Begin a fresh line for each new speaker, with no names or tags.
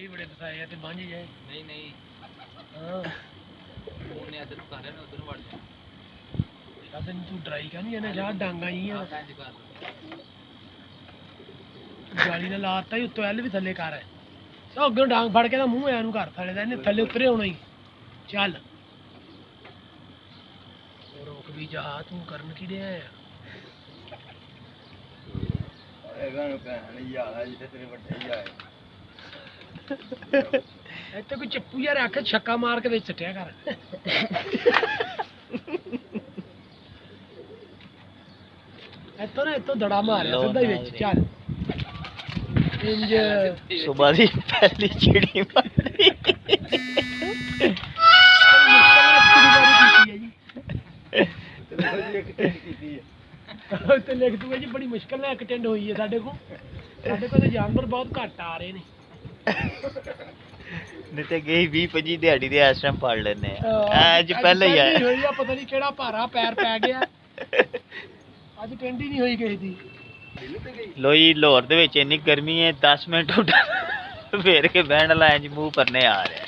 جی بڑے تے جائے
نہیں نہیں
ہاں
ادھر ادھر وڑ جائے
تو ڈرائی کا نہیں ہے نا ڈانگا ہی ہے نے لاتا ہی اتو ایل بھی تھلے ہے سو ڈانگ پھڑ کے منہ کر دا نے تھلے اترے ہونا ہی چل روک بھی جا تو کرن کی دے آیا چپو رکھ چکا مار کے دڑا ماریا لکھ دیں بڑی مشکل میں جانور بہت کٹ آ رہے نے
لوئی لاہور دن گرمی ہے دس منٹ فیڈ لائن پھر آ رہے